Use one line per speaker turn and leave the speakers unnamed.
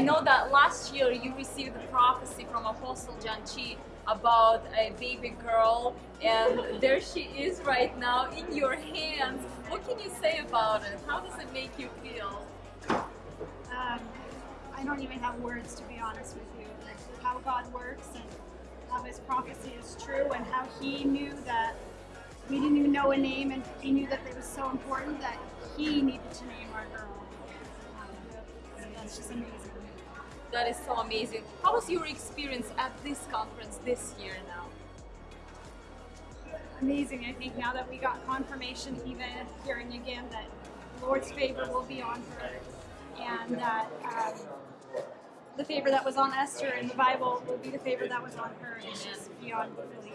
I know that last year you received a prophecy from Apostle John Chi about a baby girl, and there she is right now in your hands. What can you say about it? How does it make you feel?
Um, I don't even have words to be honest with you. Like how God works and how His prophecy is true, and how He knew that we didn't even know a name, and He knew that it was so important that He needed to name our girl. Um, so that's just amazing.
That is so amazing. How was your experience at this conference this year now?
Amazing. I think now that we got confirmation, even hearing again that Lord's favor will be on her, and that um, the favor that was on Esther in the Bible will be the favor that was on her. It's just beyond belief.